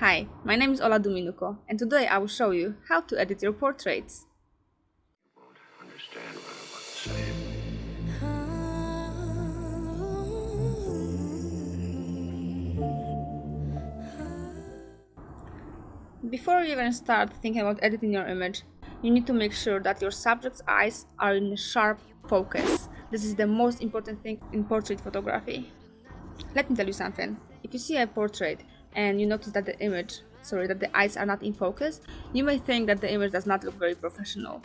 Hi, my name is Ola Duminuko and today I will show you how to edit your portraits. say. Before you even start thinking about editing your image, you need to make sure that your subject's eyes are in sharp focus. This is the most important thing in portrait photography. Let me tell you something. If you see a portrait and you notice that the image, sorry, that the eyes are not in focus, you may think that the image does not look very professional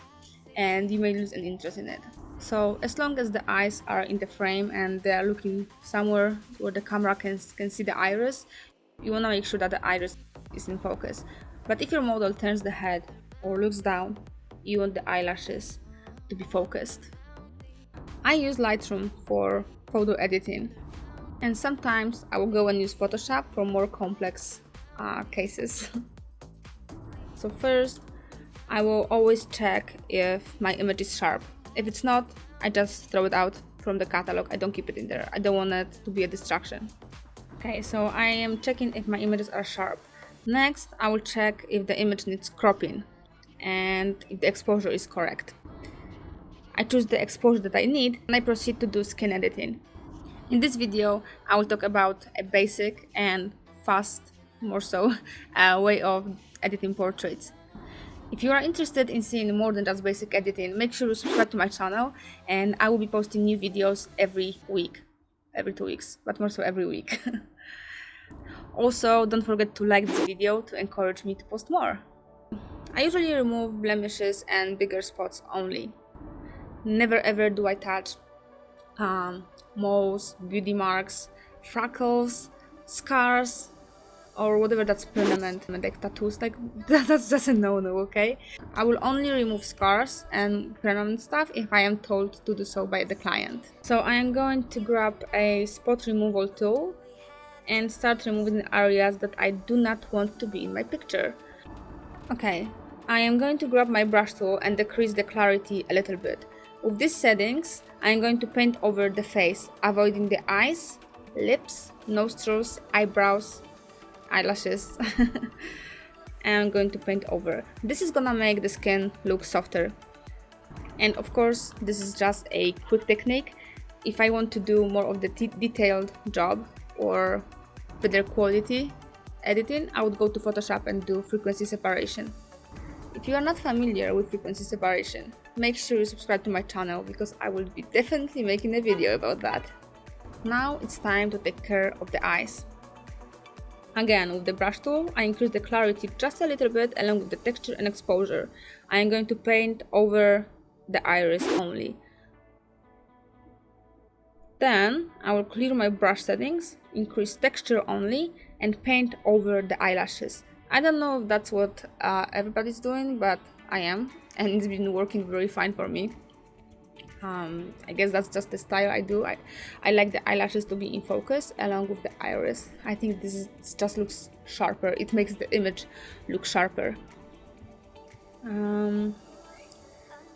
and you may lose an interest in it. So as long as the eyes are in the frame and they are looking somewhere where the camera can, can see the iris, you want to make sure that the iris is in focus. But if your model turns the head or looks down, you want the eyelashes to be focused. I use Lightroom for photo editing and sometimes I will go and use Photoshop for more complex uh, cases. so first I will always check if my image is sharp. If it's not, I just throw it out from the catalog. I don't keep it in there. I don't want it to be a distraction. Okay, so I am checking if my images are sharp. Next, I will check if the image needs cropping and if the exposure is correct. I choose the exposure that I need and I proceed to do skin editing. In this video, I will talk about a basic and fast, more so, uh, way of editing portraits. If you are interested in seeing more than just basic editing, make sure you subscribe to my channel and I will be posting new videos every week. Every two weeks, but more so every week. Also, don't forget to like this video to encourage me to post more. I usually remove blemishes and bigger spots only. Never ever do I touch um, moles, beauty marks, freckles, scars, or whatever that's permanent, like tattoos, like that's just a no-no, okay? I will only remove scars and permanent stuff if I am told to do so by the client. So I am going to grab a spot removal tool and start removing areas that I do not want to be in my picture. Okay, I am going to grab my brush tool and decrease the clarity a little bit. With these settings, I am going to paint over the face, avoiding the eyes, lips, nostrils, eyebrows, eyelashes. I'm going to paint over. This is gonna make the skin look softer. And of course, this is just a quick technique. If I want to do more of the detailed job, or better quality editing, I would go to Photoshop and do frequency separation. If you are not familiar with frequency separation, make sure you subscribe to my channel because I will be definitely making a video about that. Now it's time to take care of the eyes. Again, with the brush tool, I increase the clarity just a little bit along with the texture and exposure. I am going to paint over the iris only. Then I will clear my brush settings, increase texture only, and paint over the eyelashes. I don't know if that's what uh, everybody's doing, but I am, and it's been working very fine for me. Um, I guess that's just the style I do. I, I like the eyelashes to be in focus along with the iris. I think this, is, just looks sharper. It makes the image look sharper. Um,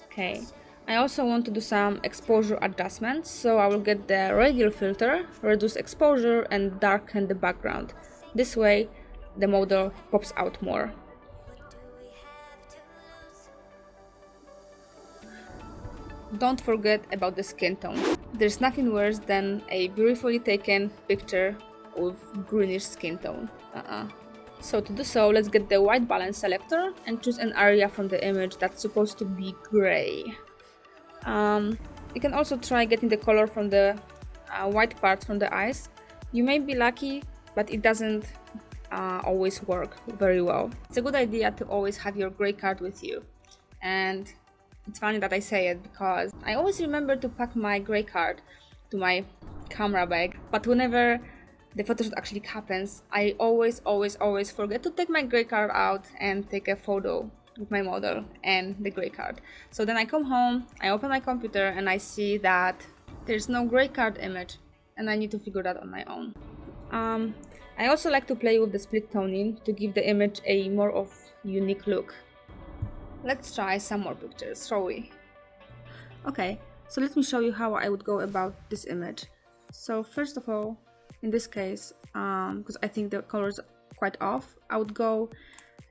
okay, I also want to do some exposure adjustments, so I will get the radial filter, reduce exposure and darken the background. This way the model pops out more. Don't forget about the skin tone. There's nothing worse than a beautifully taken picture with greenish skin tone. Uh -uh. So to do so, let's get the white balance selector and choose an area from the image that's supposed to be gray. Um, you can also try getting the color from the uh, white part from the eyes. You may be lucky, but it doesn't uh, always work very well. It's a good idea to always have your gray card with you. And it's funny that I say it because I always remember to pack my gray card to my camera bag, but whenever the photoshoot actually happens, I always, always, always forget to take my gray card out and take a photo with my model and the gray card. So then I come home, I open my computer and I see that there's no gray card image and I need to figure that on my own. Um, I also like to play with the split toning to give the image a more of unique look. Let's try some more pictures, shall we? Okay, so let me show you how I would go about this image. So first of all, in this case, because um, I think the colors quite off I would go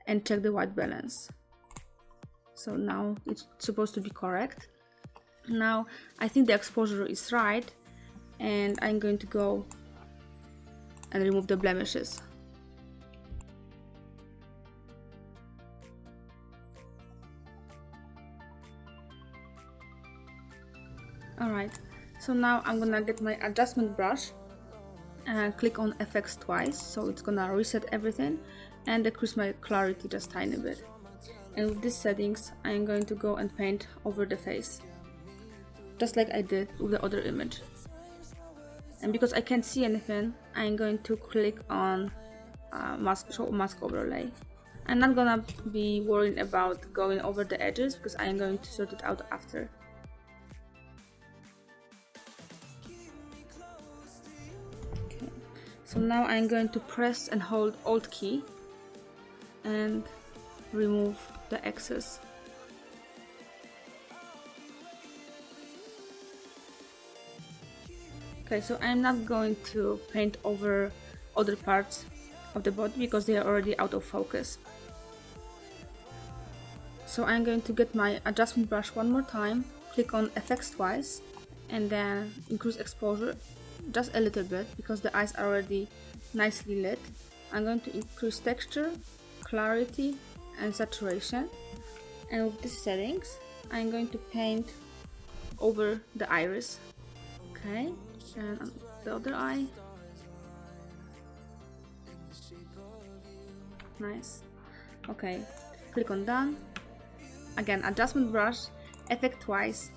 and check the white balance so now it's supposed to be correct now I think the exposure is right and I'm going to go and remove the blemishes alright so now I'm gonna get my adjustment brush and click on FX twice. So it's gonna reset everything and decrease my clarity just tiny bit. And with these settings I'm going to go and paint over the face just like I did with the other image. And because I can't see anything I'm going to click on uh, mask show mask overlay. I'm not gonna be worrying about going over the edges because I'm going to sort it out after so now I'm going to press and hold alt key and remove the excess Okay, so I'm not going to paint over other parts of the body because they are already out of focus. So I'm going to get my adjustment brush one more time, click on effects twice, and then increase exposure just a little bit because the eyes are already nicely lit. I'm going to increase texture, clarity, and saturation. And with these settings, I'm going to paint over the iris. Okay, and the other eye nice okay click on done again adjustment brush effect twice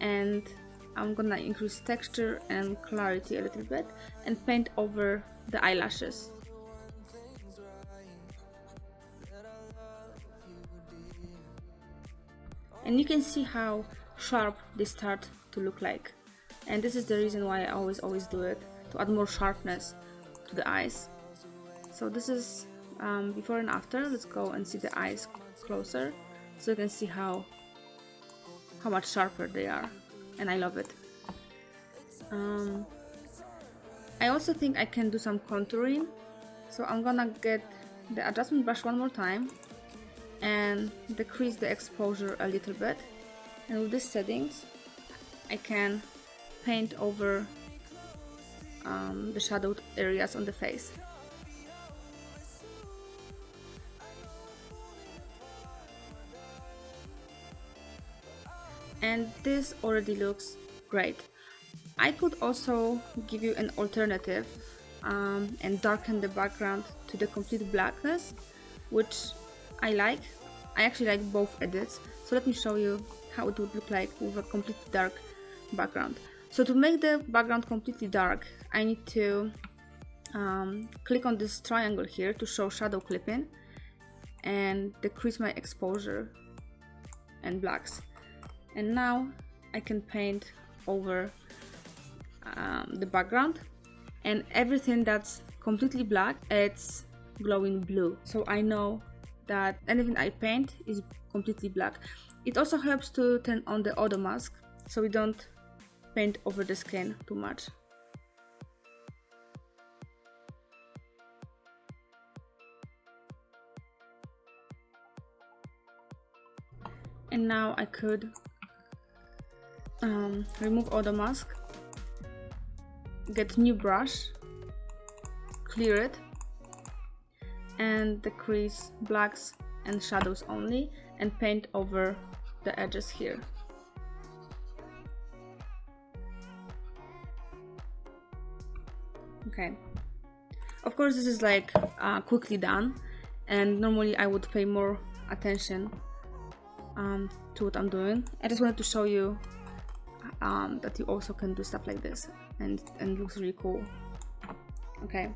and I'm gonna increase texture and clarity a little bit and paint over the eyelashes. And you can see how sharp they start to look like. And this is the reason why I always always do it to add more sharpness to the eyes. So this is um, before and after. Let's go and see the eyes closer so you can see how how much sharper they are and I love it. Um, I also think I can do some contouring. So I'm gonna get the adjustment brush one more time and decrease the exposure a little bit. And with these settings I can paint over um, the shadowed areas on the face. And this already looks great. I could also give you an alternative um, and darken the background to the complete blackness, which I like. I actually like both edits, so let me show you how it would look like with a completely dark background. So to make the background completely dark, I need to um, click on this triangle here to show shadow clipping and decrease my exposure and blacks. And now I can paint over um, the background and everything that's completely black, it's glowing blue. So I know that anything I paint is completely black. It also helps to turn on the auto mask so we don't paint over the skin too much. And now I could um, remove all the mask, get new brush, clear it, and decrease blacks and shadows only and paint over the edges here. okay of course this is like uh, quickly done and normally I would pay more attention um, to what I'm doing I just wanted to show you um, that you also can do stuff like this. And, and looks really cool. Okay.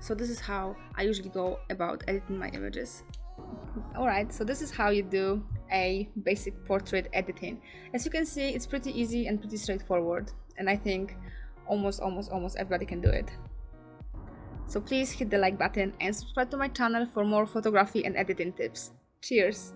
So this is how I usually go about editing my images. Alright so this is how you do a basic portrait editing. As you can see it's pretty easy and pretty straightforward. And I think almost almost almost everybody can do it. So please hit the like button and subscribe to my channel for more photography and editing tips. Cheers